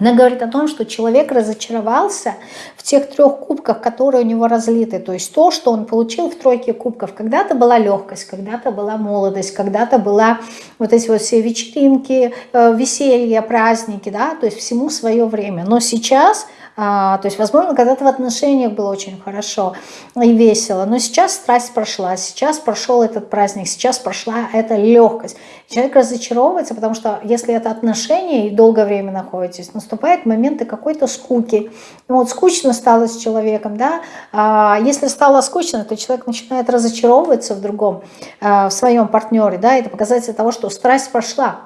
Она говорит о том, что человек разочаровался в тех трех кубках, которые у него разлиты. То есть то, что он получил в тройке кубков. Когда-то была легкость, когда-то была молодость, когда-то была вот эти вот все вечеринки, э, веселья, праздники, да, то есть всему свое время. Но сейчас а, то есть, возможно, когда-то в отношениях было очень хорошо и весело, но сейчас страсть прошла, сейчас прошел этот праздник, сейчас прошла эта легкость. Человек разочаровывается, потому что если это отношения и долгое время находитесь, наступают моменты какой-то скуки. Ну, вот скучно стало с человеком, да, а если стало скучно, то человек начинает разочаровываться в другом, а, в своем партнере, да, это показатель того, что страсть прошла.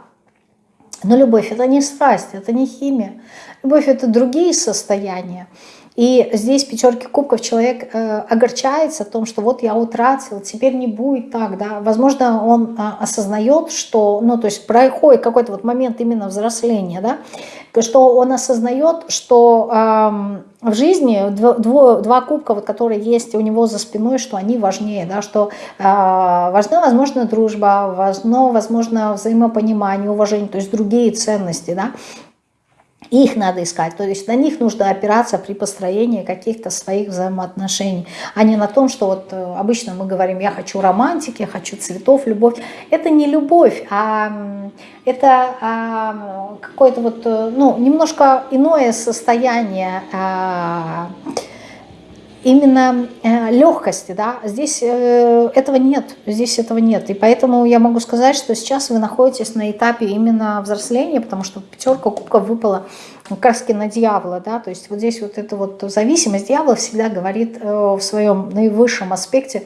Но любовь это не страсть, это не химия. Любовь – это другие состояния. И здесь пятерки кубков человек э, огорчается о том, что вот я утратил, теперь не будет так, да. Возможно, он э, осознает, что, ну, то есть проходит какой-то вот момент именно взросления, да, что он осознает, что э, в жизни дво, два кубка, вот, которые есть у него за спиной, что они важнее, да, что э, важна, возможно, дружба, важно, возможно, взаимопонимание, уважение, то есть другие ценности, да, их надо искать, то есть на них нужно опираться при построении каких-то своих взаимоотношений, а не на том, что вот э, обычно мы говорим, я хочу романтики, я хочу цветов, любовь. Это не любовь, а это а, какое-то вот, э, ну, немножко иное состояние, а, именно э, легкости, да, здесь э, этого нет, здесь этого нет. И поэтому я могу сказать, что сейчас вы находитесь на этапе именно взросления, потому что пятерка кубков выпала краски на дьявола, да, то есть вот здесь вот эта вот зависимость. Дьявола всегда говорит э, в своем наивысшем аспекте,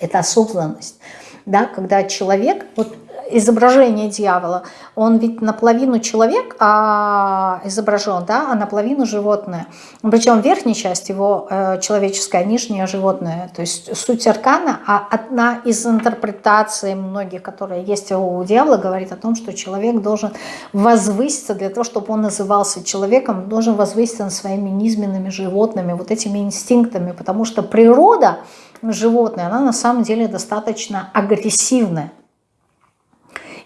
это осознанность, да, когда человек, вот изображение дьявола, он ведь наполовину человек а изображен, да, а наполовину животное. Причем верхняя часть его э, человеческая, нижняя животное. То есть суть аркана, а одна из интерпретаций многих, которые есть у дьявола, говорит о том, что человек должен возвыситься для того, чтобы он назывался человеком, должен возвыситься над своими низменными животными, вот этими инстинктами, потому что природа животное, она на самом деле достаточно агрессивная.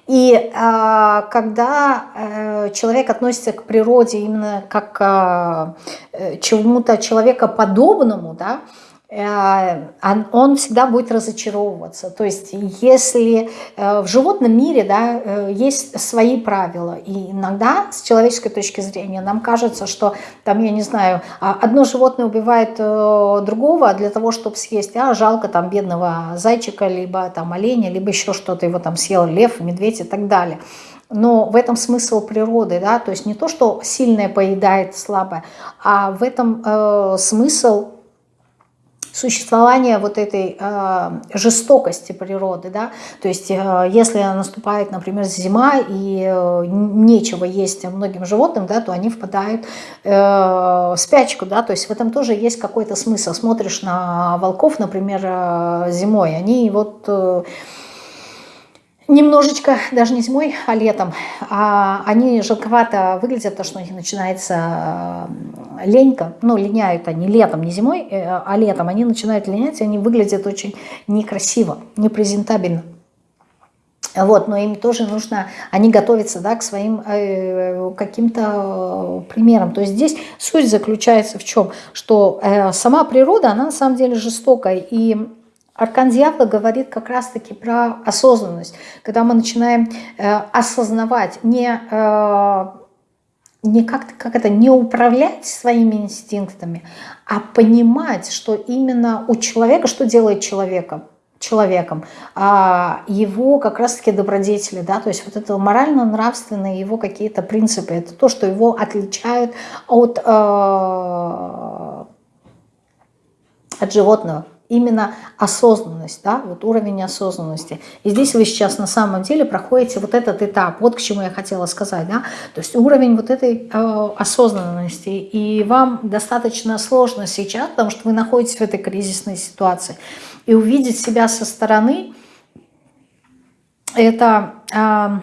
И э, когда э, человек относится к природе именно как к э, чему-то человекоподобному, да, Э, он всегда будет разочаровываться. То есть если э, в животном мире да, э, есть свои правила, и иногда с человеческой точки зрения нам кажется, что там, я не знаю, а, одно животное убивает другого для того, чтобы съесть, а жалко там бедного зайчика, либо там оленя, либо еще что-то, его там съел лев, медведь и так далее. но в этом смысл природы, да, то есть не то, что сильное поедает слабое, а в этом э, смысл существования вот этой э, жестокости природы, да, то есть э, если наступает, например, зима и э, нечего есть многим животным, да, то они впадают э, в спячку, да, то есть в этом тоже есть какой-то смысл. Смотришь на волков, например, э, зимой, они вот... Э, немножечко, даже не зимой, а летом, а они жалковато выглядят, потому что у них начинается э, ленька, ну, линяют они летом, не зимой, э, а летом, они начинают линять, и они выглядят очень некрасиво, непрезентабельно. Вот, но им тоже нужно, они готовятся да, к своим э, каким-то примерам. То есть здесь суть заключается в чем? Что э, сама природа, она на самом деле жестокая, и Аркан дьявола говорит как раз-таки про осознанность, когда мы начинаем э, осознавать, не, э, не как, как это, не управлять своими инстинктами, а понимать, что именно у человека, что делает человеком, человеком, а его как раз-таки добродетели, да, то есть вот это морально-нравственные его какие-то принципы, это то, что его отличает от, э, от животного именно осознанность, да, вот уровень осознанности. И здесь вы сейчас на самом деле проходите вот этот этап, вот к чему я хотела сказать, да, то есть уровень вот этой э, осознанности. И вам достаточно сложно сейчас, потому что вы находитесь в этой кризисной ситуации. И увидеть себя со стороны, это... Э,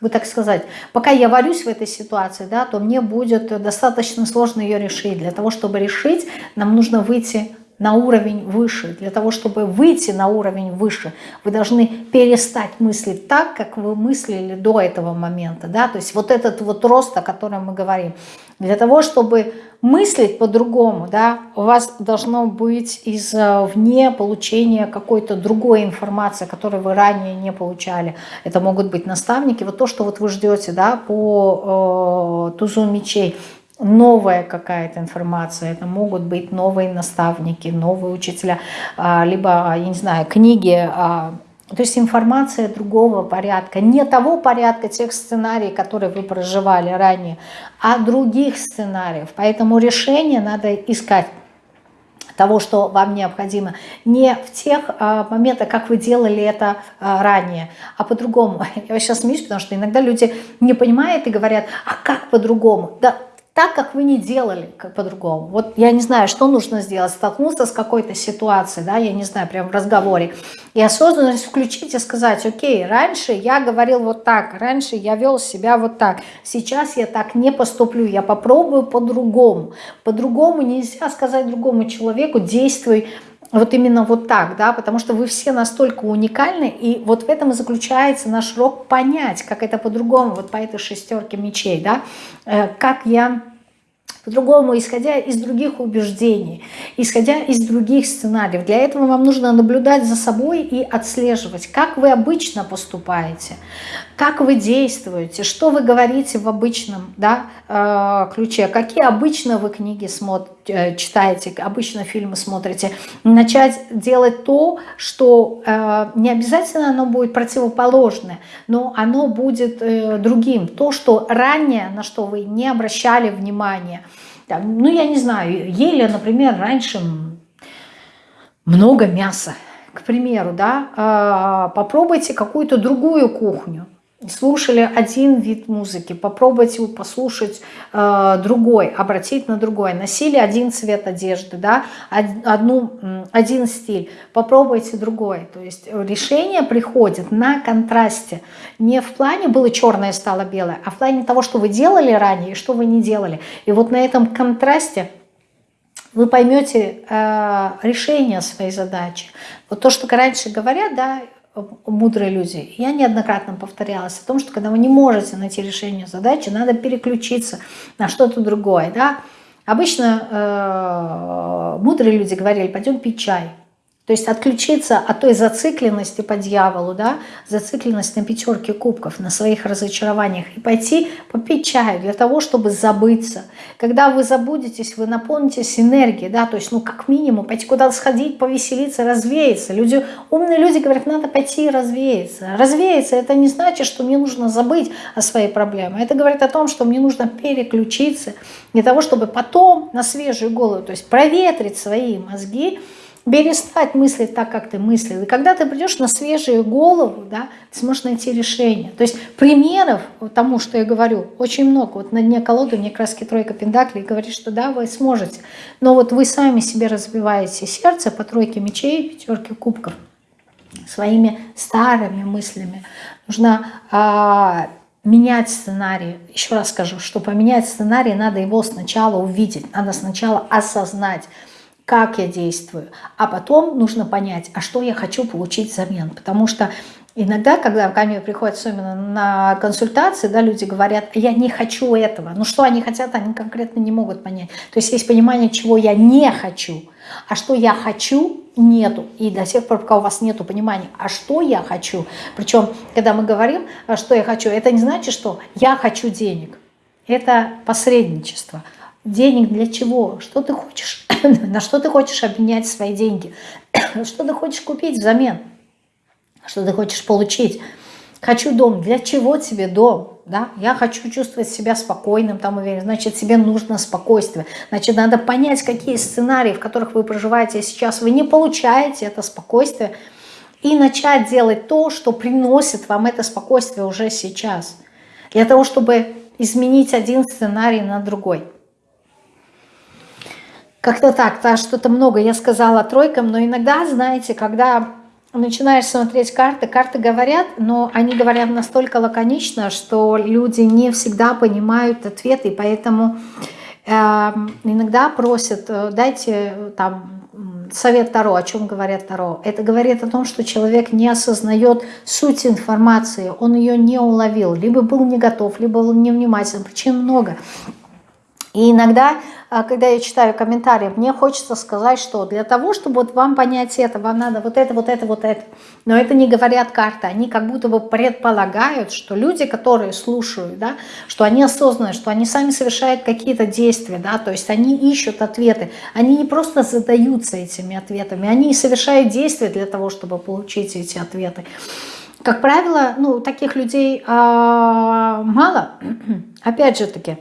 бы так сказать, пока я варюсь в этой ситуации, да, то мне будет достаточно сложно ее решить. Для того, чтобы решить, нам нужно выйти на уровень выше. Для того, чтобы выйти на уровень выше, вы должны перестать мыслить так, как вы мыслили до этого момента. Да? То есть вот этот вот рост, о котором мы говорим. Для того, чтобы мыслить по-другому, да, у вас должно быть извне получение какой-то другой информации, которую вы ранее не получали. Это могут быть наставники. Вот то, что вот вы ждете да, по э, тузу мечей, новая какая-то информация, это могут быть новые наставники, новые учителя, а, либо, я не знаю, книги, а, то есть информация другого порядка, не того порядка тех сценариев, которые вы проживали ранее, а других сценариев. Поэтому решение надо искать того, что вам необходимо, не в тех а, моментах, как вы делали это а, ранее, а по-другому. Я сейчас смеюсь, потому что иногда люди не понимают и говорят, а как по-другому? Да так, как вы не делали по-другому. Вот я не знаю, что нужно сделать, столкнуться с какой-то ситуацией, да, я не знаю, прям в разговоре, и осознанность включить и сказать, окей, раньше я говорил вот так, раньше я вел себя вот так, сейчас я так не поступлю, я попробую по-другому. По-другому нельзя сказать другому человеку, действуй вот именно вот так, да, потому что вы все настолько уникальны, и вот в этом и заключается наш рок понять, как это по-другому, вот по этой шестерке мечей, да, э, как я по-другому, исходя из других убеждений, исходя из других сценариев. Для этого вам нужно наблюдать за собой и отслеживать, как вы обычно поступаете, как вы действуете, что вы говорите в обычном да, э, ключе, какие обычно вы книги смотрите, э, читаете, обычно фильмы смотрите. Начать делать то, что э, не обязательно оно будет противоположное, но оно будет другим. То, что ранее, на что вы не обращали внимания. Ну, я не знаю, ели, например, раньше много мяса, к примеру, да, попробуйте какую-то другую кухню слушали один вид музыки, попробуйте послушать э, другой, обратить на другой. Носили один цвет одежды, да, одну, один стиль, попробуйте другой. То есть решение приходит на контрасте. Не в плане было черное, стало белое, а в плане того, что вы делали ранее и что вы не делали. И вот на этом контрасте вы поймете э, решение своей задачи. Вот то, что раньше говорят, да, мудрые люди. Я неоднократно повторялась о том, что когда вы не можете найти решение задачи, надо переключиться на что-то другое. Да? Обычно э, мудрые люди говорили, пойдем пить чай. То есть отключиться от той зацикленности по дьяволу, да, зацикленность на пятерке кубков, на своих разочарованиях, и пойти попить чаю для того, чтобы забыться. Когда вы забудетесь, вы наполнитесь энергией, да, то есть, ну, как минимум, пойти куда-то сходить, повеселиться, развеяться. Люди, умные люди говорят, надо пойти и развеяться. Развеяться, это не значит, что мне нужно забыть о своей проблеме. Это говорит о том, что мне нужно переключиться для того, чтобы потом на свежую голову, то есть проветрить свои мозги, перестать мыслить так, как ты мыслил. И когда ты придешь на свежую голову, да, ты сможешь найти решение. То есть примеров тому, что я говорю, очень много. Вот на дне колоды мне краски тройка пентаклей говорит, что да, вы сможете. Но вот вы сами себе разбиваете сердце по тройке мечей, пятерке кубков своими старыми мыслями. Нужно а, менять сценарий. Еще раз скажу, что поменять сценарий, надо его сначала увидеть, надо сначала осознать, как я действую, а потом нужно понять, а что я хочу получить взамен. Потому что иногда, когда ко мне приходят, особенно на консультации, да, люди говорят, я не хочу этого. Ну что они хотят, они конкретно не могут понять. То есть есть понимание, чего я не хочу, а что я хочу, нету. И до тех пор, пока у вас нету понимания, а что я хочу. Причем, когда мы говорим, а что я хочу, это не значит, что я хочу денег. Это посредничество. Денег для чего? Что ты хочешь? На что ты хочешь обменять свои деньги? Что ты хочешь купить взамен? Что ты хочешь получить? Хочу дом. Для чего тебе дом? Да? Я хочу чувствовать себя спокойным, там уверен. Значит, тебе нужно спокойствие. Значит, надо понять, какие сценарии, в которых вы проживаете сейчас, вы не получаете это спокойствие. И начать делать то, что приносит вам это спокойствие уже сейчас. Для того, чтобы изменить один сценарий на другой. Как-то так, да, что-то много я сказала тройкам, но иногда, знаете, когда начинаешь смотреть карты, карты говорят, но они говорят настолько лаконично, что люди не всегда понимают ответы, и поэтому э, иногда просят, э, дайте там совет Таро, о чем говорят Таро. Это говорит о том, что человек не осознает суть информации, он ее не уловил, либо был не готов, либо был невнимателен, причин много. И иногда, когда я читаю комментарии, мне хочется сказать, что для того, чтобы вот вам понять это, вам надо вот это, вот это, вот это. Но это не говорят карты, они как будто бы предполагают, что люди, которые слушают, да, что они осознанные, что они сами совершают какие-то действия, да, то есть они ищут ответы. Они не просто задаются этими ответами, они совершают действия для того, чтобы получить эти ответы. Как правило, ну, таких людей э, мало, опять же таки,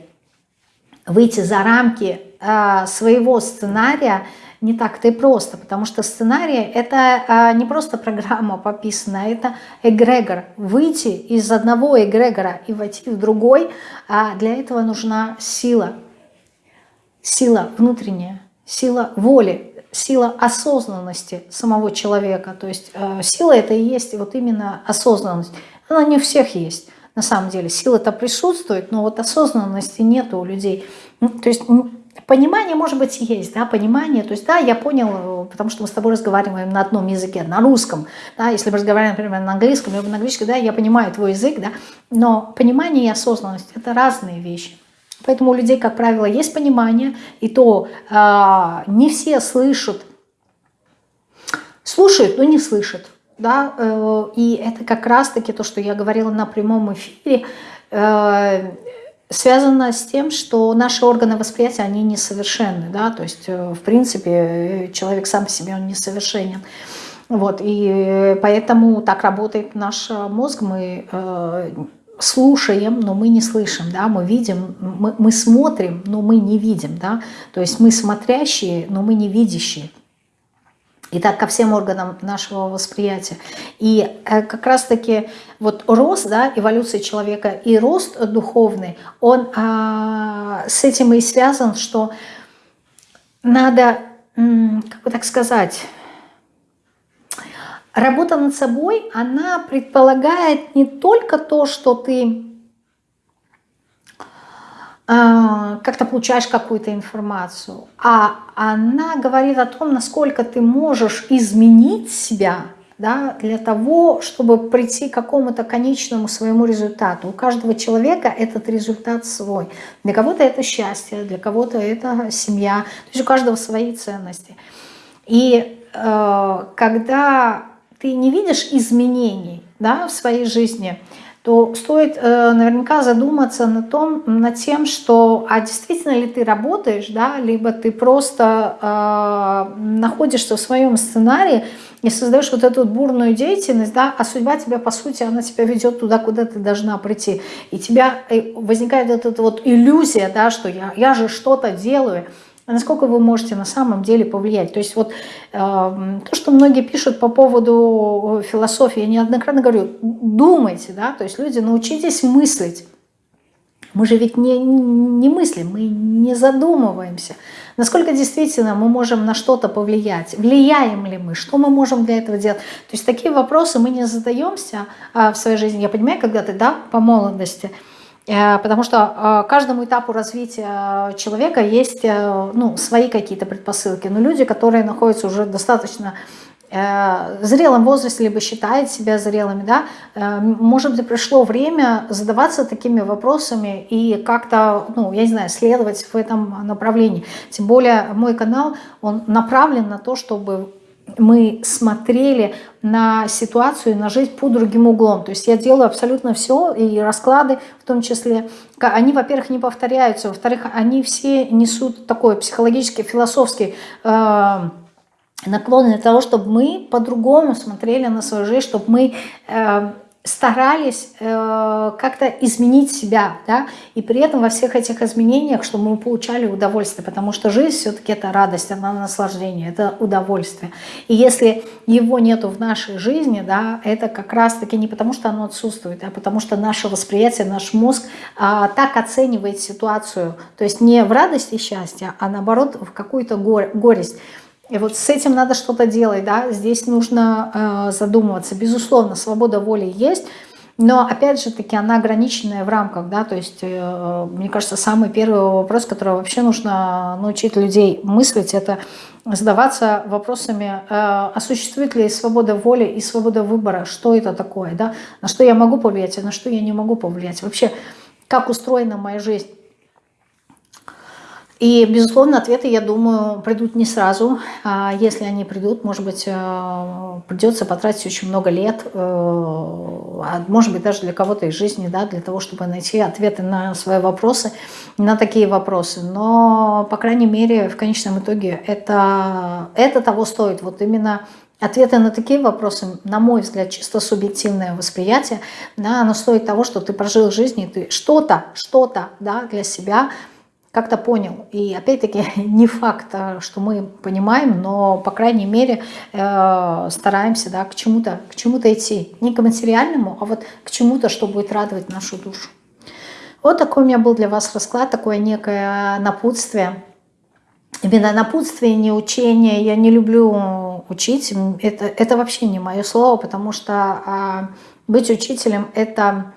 выйти за рамки э, своего сценария не так-то и просто, потому что сценарий это э, не просто программа пописанная, это эгрегор. Выйти из одного эгрегора и войти в другой, э, для этого нужна сила, сила внутренняя, сила воли, сила осознанности самого человека. То есть сила это и есть вот именно осознанность. Она не у всех есть на самом деле. Сила-то присутствует, но вот осознанности нету у людей. Ну, то есть понимание, может быть, есть, да, понимание, то есть, да, я понял, потому что мы с тобой разговариваем на одном языке, на русском, да, если мы разговариваем, например, на английском, либо на английском, да, я понимаю твой язык, да, но понимание и осознанность – это разные вещи. Поэтому у людей, как правило, есть понимание, и то э, не все слышат, слушают, но не слышат да, э, и это как раз-таки то, что я говорила на прямом эфире, э, связано с тем, что наши органы восприятия, они несовершенны, да, то есть, э, в принципе, человек сам по себе, он несовершенен. Вот, и поэтому так работает наш мозг, мы слушаем, но мы не слышим, да, мы видим, мы, мы смотрим, но мы не видим, да, то есть мы смотрящие, но мы не видящие. И так ко всем органам нашего восприятия. И э, как раз-таки вот рост, да, эволюция человека и рост духовный, он а, с этим и связан, что надо, как бы так сказать, работа над собой, она предполагает не только то, что ты как-то получаешь какую-то информацию, а она говорит о том, насколько ты можешь изменить себя да, для того, чтобы прийти к какому-то конечному своему результату. У каждого человека этот результат свой. Для кого-то это счастье, для кого-то это семья. То есть у каждого свои ценности. И э, когда ты не видишь изменений да, в своей жизни, то стоит э, наверняка задуматься на том, над тем, что а действительно ли ты работаешь, да, либо ты просто э, находишься в своем сценарии и создаешь вот эту вот бурную деятельность, да, а судьба тебя, по сути, она тебя ведет туда, куда ты должна прийти. И тебя э, возникает вот эта вот иллюзия, да, что я, я же что-то делаю, а насколько вы можете на самом деле повлиять. То есть вот э, то, что многие пишут по поводу философии, я неоднократно говорю, думайте, да, то есть люди, научитесь мыслить. Мы же ведь не, не мыслим, мы не задумываемся. Насколько действительно мы можем на что-то повлиять? Влияем ли мы? Что мы можем для этого делать? То есть такие вопросы мы не задаемся а, в своей жизни. Я понимаю, когда ты, да, по молодости – потому что э, каждому этапу развития человека есть э, ну, свои какие-то предпосылки. Но люди, которые находятся уже достаточно в зрелом возрасте, либо считают себя зрелыми, да, может быть, пришло время задаваться такими вопросами и как-то, ну, я не знаю, следовать в этом направлении. Тем более мой канал, он направлен на то, чтобы мы смотрели на ситуацию, на жизнь под другим углом. То есть я делаю абсолютно все, и расклады в том числе. Они, во-первых, не повторяются, во-вторых, они все несут такой психологический, философский э, наклон для того, чтобы мы по-другому смотрели на свою жизнь, чтобы мы... Э, старались э, как-то изменить себя, да, и при этом во всех этих изменениях, чтобы мы получали удовольствие, потому что жизнь все-таки это радость, это наслаждение, это удовольствие. И если его нету в нашей жизни, да, это как раз-таки не потому, что оно отсутствует, а потому что наше восприятие, наш мозг э, так оценивает ситуацию, то есть не в радость и счастье, а наоборот в какую-то горесть. И вот с этим надо что-то делать, да, здесь нужно э, задумываться. Безусловно, свобода воли есть, но опять же таки она ограниченная в рамках, да, то есть, э, мне кажется, самый первый вопрос, который вообще нужно научить людей мыслить, это задаваться вопросами, э, а существует ли свобода воли и свобода выбора, что это такое, да, на что я могу повлиять, а на что я не могу повлиять, вообще, как устроена моя жизнь. И, безусловно, ответы, я думаю, придут не сразу. А если они придут, может быть, э, придется потратить очень много лет, э, а может быть, даже для кого-то из жизни, да, для того, чтобы найти ответы на свои вопросы, на такие вопросы. Но, по крайней мере, в конечном итоге это, это того стоит. Вот именно Ответы на такие вопросы, на мой взгляд, чисто субъективное восприятие, да, оно стоит того, что ты прожил жизнь, и ты что-то, что-то да, для себя как-то понял. И опять-таки не факт, а, что мы понимаем, но, по крайней мере, э, стараемся да, к чему-то к чему идти. Не к материальному, а вот к чему-то, что будет радовать нашу душу. Вот такой у меня был для вас расклад, такое некое напутствие. Именно напутствие, не учение. Я не люблю учить. Это, это вообще не мое слово, потому что а, быть учителем – это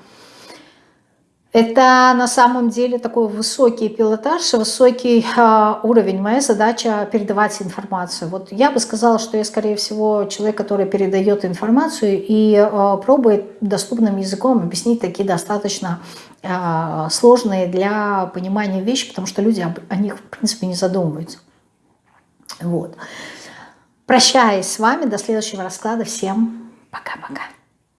это на самом деле такой высокий пилотаж, высокий э, уровень. Моя задача передавать информацию. Вот я бы сказала, что я, скорее всего, человек, который передает информацию и э, пробует доступным языком объяснить такие достаточно э, сложные для понимания вещи, потому что люди об, о них, в принципе, не задумываются. Вот. Прощаюсь с вами. До следующего расклада. Всем пока-пока.